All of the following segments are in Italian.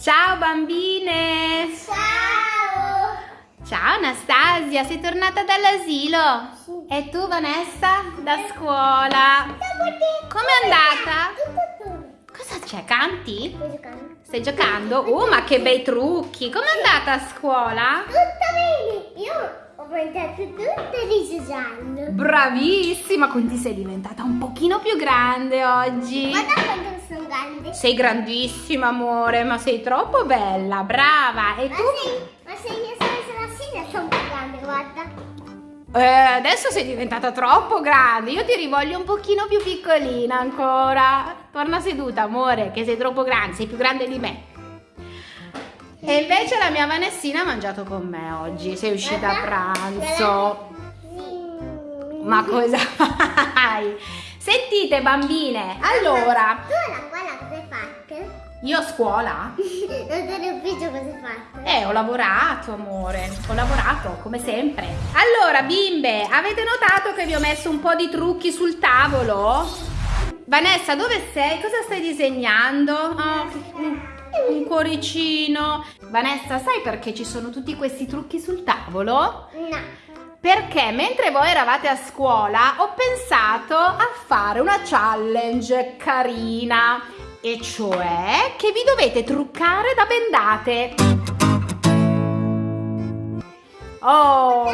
Ciao bambine! Ciao! Ciao Anastasia, sei tornata dall'asilo? Sì. E tu Vanessa? Da scuola? Com'è andata? Cosa c'è? Canti? Sto giocando. Stai giocando? Uh, ma che bei trucchi! Com'è andata a scuola? Tutto bene! Io ho pensato tutto diseggiando. Bravissima, quindi sei diventata un pochino più grande oggi. Guarda quanto sono grande. Sei grandissima, amore, ma sei troppo bella, brava. E Ma tu? se, ma se io sono sedia sono più grande, guarda. Eh, adesso sei diventata troppo grande. Io ti rivoglio un pochino più piccolina ancora. Torna seduta, amore, che sei troppo grande, sei più grande di me. E invece la mia Vanessina ha mangiato con me oggi. Sei uscita a pranzo. Ma cosa fai? Sentite, bambine, allora, Tu alla scuola cosa hai fatto? io a scuola Non te ne ufficio cosa hai fatto? Eh, ho lavorato, amore. Ho lavorato, come sempre. Allora, bimbe, avete notato che vi ho messo un po' di trucchi sul tavolo? Vanessa, dove sei? Cosa stai disegnando? Oh, un, cuoricino. Vanessa, sai perché ci sono tutti questi trucchi sul tavolo? No. Perché mentre voi eravate a scuola ho pensato a fare una challenge carina e cioè che vi dovete truccare da bendate. Oh,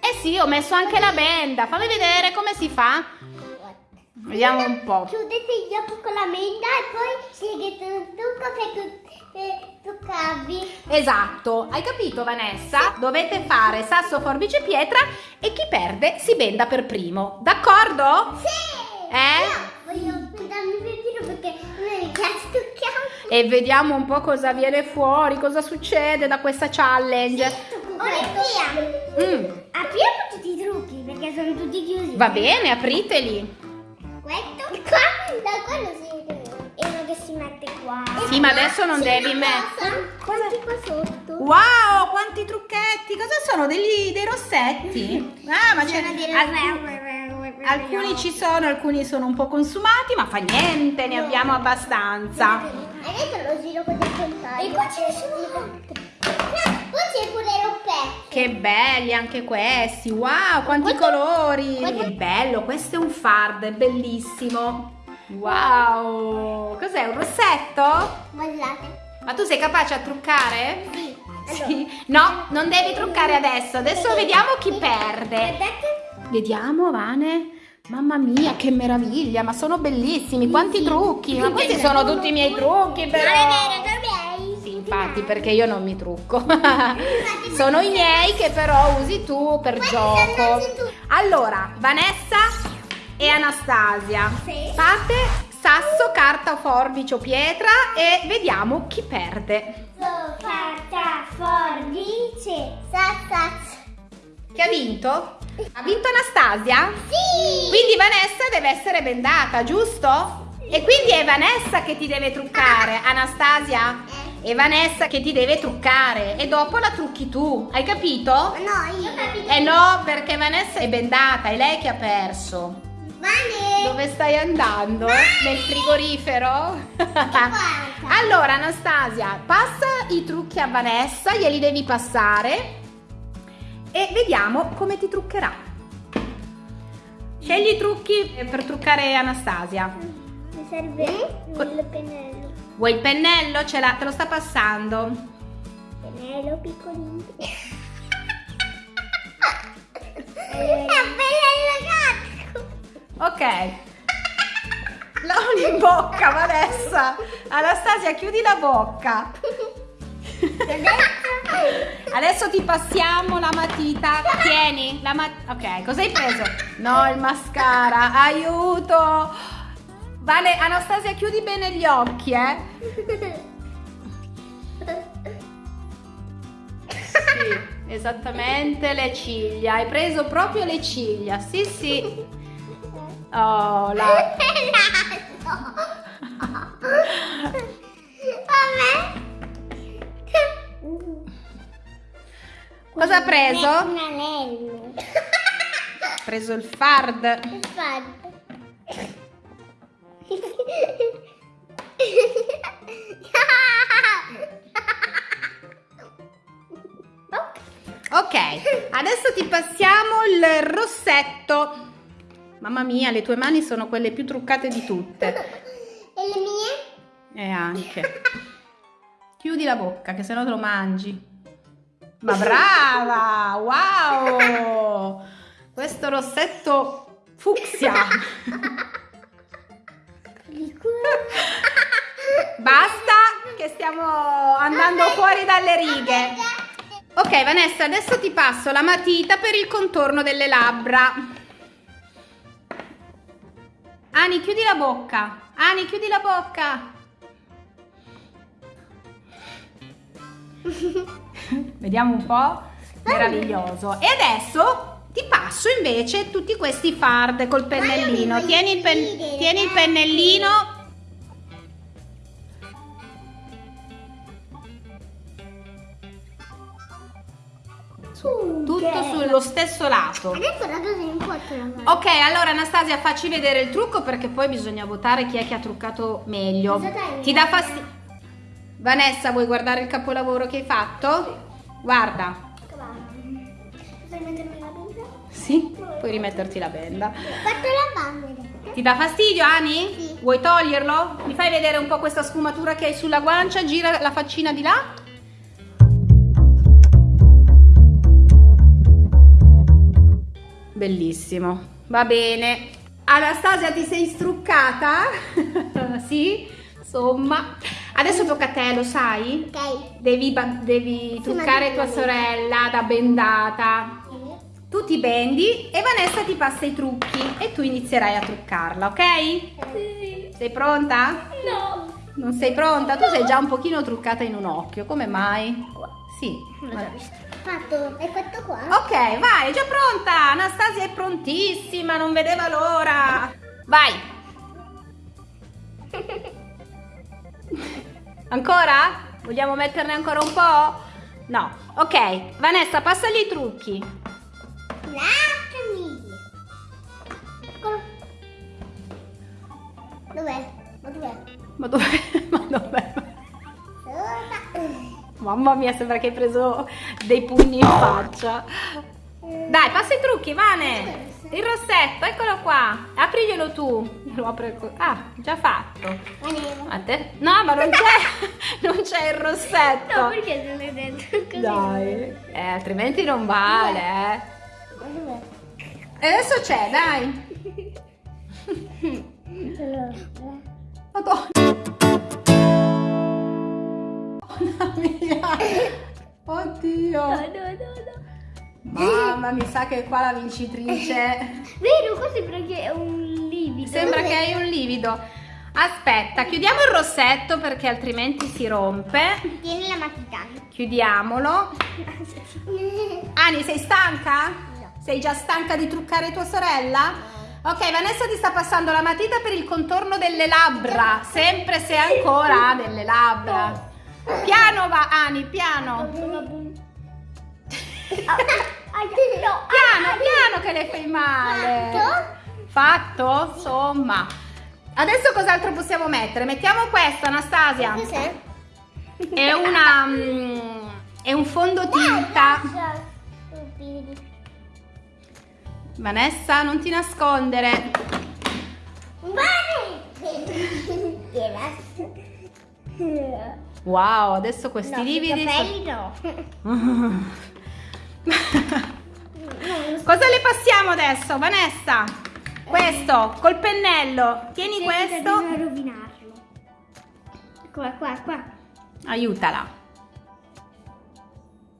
eh sì, ho messo anche la benda. Fammi vedere come si fa. Vediamo un po'. Chiudete gli occhi con la menda e poi scegliete un trucco eh, truccavi. Esatto, hai capito Vanessa? Dovete fare sasso, forbice, pietra e chi perde si benda per primo. D'accordo? Sì! Eh? Io voglio darmi per tiro perché me mi piace truccare. E vediamo un po' cosa viene fuori, cosa succede da questa challenge. Orecchia! Mm, Apriamo tutti i trucchi perché sono tutti chiusi. va bene, apriteli. Questo qua, da qua non si vede. E uno che si mette qua. Sì, ma adesso non devi mettere- Quanti qua sotto? Wow, quanti trucchetti! Cosa sono? Degli, dei rossetti? Ah, ma c'è... Alcuni- Alcuni ci sono, alcuni sono un po' consumati, ma fa niente, ne abbiamo abbastanza. Adesso lo giro con il contrario. E qua ce ne sono altri. C'è pure l'oppetto. Che belli anche questi! Wow, quanti colori! guarda- Che bello, questo è un fard, è bellissimo! Wow! Cos'è, un rossetto? Guardate. Ma tu sei capace a truccare? Sì. Sì. No, non devi truccare adesso, adesso vediamo chi perde. Vediamo, Vane. Mamma mia, che meraviglia, ma sono bellissimi, quanti trucchi! Ma questi sono tutti i miei trucchi, però! Infatti, perché io non mi trucco. sono i miei che però usi tu per gioco. Allora, Vanessa e Anastasia, Sì. fate sasso, carta, forbice o pietra e vediamo chi perde. Carta, forbice, sassaz. Chi ha vinto? Ha vinto Anastasia? Sì. Quindi Vanessa deve essere bendata, giusto? E quindi è Vanessa che ti deve truccare, Anastasia? È Vanessa che ti deve truccare e dopo la trucchi tu, hai capito? No, io ho capito. Eh no, perché Vanessa è bendata, è lei che ha perso. Vane. Dove stai andando? Nel frigorifero? allora Anastasia, passa i trucchi a Vanessa, glieli devi passare e vediamo come ti truccherà. Scegli i trucchi per truccare Anastasia. Mi serve il pennello. Vuoi il pennello? Ce l'ha, te lo sta passando. Pennello piccolino. È pennello gatto. Ok. Non in bocca, Vanessa. Anastasia, chiudi la bocca. Adesso ti passiamo la matita. Tieni, la matita. Ok, cosa hai preso? No, il mascara. Aiuto. Vale, Anastasia, chiudi bene gli occhi, eh. Sì, esattamente le ciglia. Hai preso proprio le ciglia. Sì, sì. Oh, la... Cosa ha preso? Un anello. Ha preso il fard. Ok, adesso ti passiamo il rossetto. Mamma mia, le tue mani sono quelle più truccate di tutte. E le mie? E anche. Chiudi la bocca, che sennò te lo mangi. Ma brava! Wow! Questo rossetto fucsia! Basta, che stiamo andando fuori dalle righe. Ok, Vanessa, adesso ti passo la matita per il contorno delle labbra. Ani, chiudi la bocca. Ani, chiudi la bocca. Vediamo un po'. Meraviglioso. E adesso ti passo invece tutti questi fard col pennellino. Tieni il, pen- tieni il pennellino. Tutto sullo stesso lato. Adesso la cosa non può trovare. Ok, allora Anastasia facci vedere il trucco perché poi bisogna votare chi è che ha truccato meglio. Cosa? Ti dà fastidio. Vanessa, vuoi guardare il capolavoro che hai fatto? Guarda. Posso mettermi la benda? Sì, puoi rimetterti la benda. Fatto la banda. Ti dà fastidio, Ani? Sì. Vuoi toglierlo? Mi fai vedere un po' questa sfumatura che hai sulla guancia? Gira la faccina di là. Bellissimo. Va bene. Anastasia, ti sei struccata? sì? Insomma. Adesso tocca a te, lo sai? Ok. Devi, devi truccare tua sorella da bendata. Tu ti bendi e Vanessa ti passa i trucchi e tu inizierai a truccarla, ok? Sì. Sei pronta? No. Non sei pronta? Tu sei già un pochino truccata in un occhio, come mai? Sì. Fatto. È fatto qua? Ok, vai, è già pronta! Anastasia è prontissima, non vedeva l'ora! Vai! Ancora? Vogliamo metterne ancora un po'? No. Ok, Vanessa, passagli i trucchi. Eccolo. Dov'è? Ma dov'è? Ma dov'è? Ma dov'è? Mamma mia, sembra che hai preso dei pugni in faccia. Dai, passa i trucchi, Vane. Il rossetto, eccolo qua. Apriglielo tu. Lo apro co- Ah, già fatto. No, ma non c'è, non c'è il rossetto. No, perché se l'hai detto così? Dai. Eh, altrimenti non vale, eh. E adesso c'è, dai. Madonna. Mia. Oddio. No, no, no, no. Mamma, mi sa che qua la vincitrice. Vero, qua sembra che è un livido. Sembra che hai un livido. Aspetta, chiudiamo il rossetto perché altrimenti si rompe. Tieni la matita. Chiudiamolo. Ani, sei stanca? Sei già stanca di truccare tua sorella? Ok, Vanessa ti sta passando la matita per il contorno delle labbra. Sempre se ancora ha delle labbra. Piano va, Ani, piano. Piano, piano che le fai male. Fatto? Insomma. Adesso cos'altro possiamo mettere? Mettiamo questo, Anastasia. Cos'è? È una... mm, è un fondotinta. Vanessa, non ti nascondere. Wow, adesso questi No, lividi... Capelli no. Cosa le passiamo adesso, Vanessa? Questo, col pennello. Tieni questo. Bisogna rovinarlo. Qua, qua, qua. Aiutala.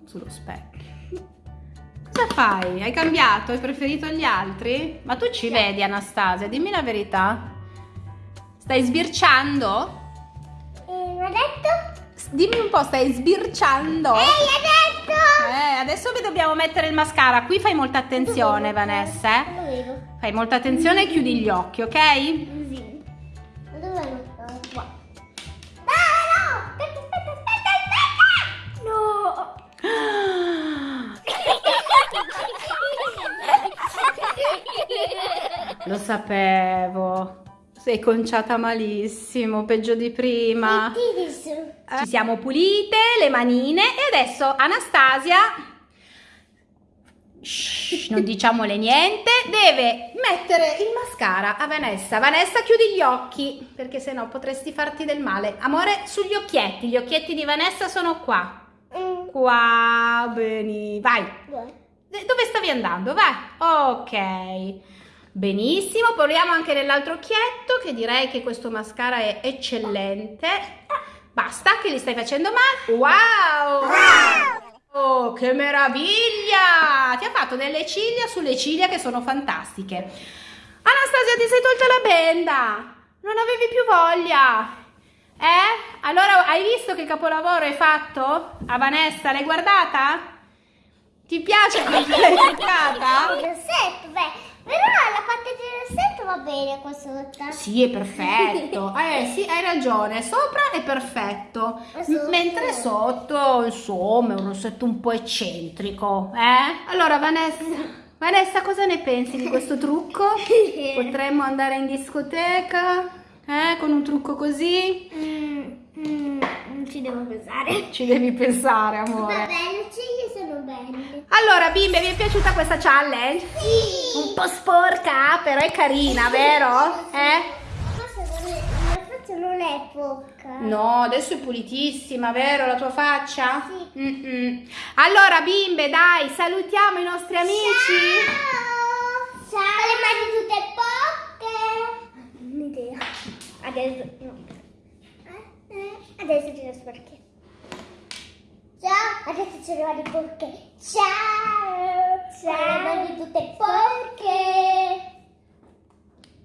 Sullo specchio. Cosa fai? Hai cambiato? Hai preferito gli altri? Ma tu ci vedi, Anastasia? Dimmi la verità. Stai sbirciando? E l'ha detto? Dimmi un po', stai sbirciando? Ehi, ha detto! Eh, adesso vi dobbiamo mettere il mascara. Qui fai molta attenzione, Vanessa. eh. Fai molta attenzione e chiudi gli occhi, ok? Sapevo. Sei conciata malissimo, peggio di prima. Adesso. Ci siamo pulite le manine e adesso Anastasia Shh, non diciamole niente. Deve mettere il mascara a Vanessa. Vanessa, chiudi gli occhi, perché sennò potresti farti del male. Amore, sugli occhietti. Gli occhietti di Vanessa sono qua. Mm. Qua, bene. Vai. Dove stavi andando? Vai. Ok. Benissimo, proviamo anche nell'altro occhietto, che direi che questo mascara è eccellente. Basta, che li stai facendo male. Wow! Oh, che meraviglia! Ti ha fatto delle ciglia sulle ciglia che sono fantastiche. Anastasia, ti sei tolta la benda! Non avevi più voglia! Eh? Allora, hai visto che capolavoro hai fatto? A Vanessa, l'hai guardata? Ti piace come l'hai truccata? Il rossetto, beh, però la parte del rossetto va bene qua sotto. Sì, è perfetto. Eh sì, hai ragione. Sopra è perfetto. Sotto? Mentre sotto, insomma, è un rossetto un po' eccentrico. Eh? Allora, Vanessa, Vanessa, cosa ne pensi di questo trucco? Potremmo andare in discoteca? Eh, con un trucco così? Mm, mm, non ci devo pensare. Ci devi pensare, Va amore. bene, le ciglia sono belle. Allora, bimbe, vi è piaciuta questa challenge? Sì. Un po' sporca, però è carina, vero? Eh? Non è, la faccia non è poca. No, adesso è pulitissima, vero la tua faccia? Sì. Mm-mm. Allora, bimbe, dai, salutiamo i nostri amici. Ciao. Ciao. Le mani tutte poche. Un'idea. Adesso no. Eh, eh, Adesso ce le sporche. Ciao. Adesso ce le mani porche. Ciao. Ciao. Le mani tutte porche.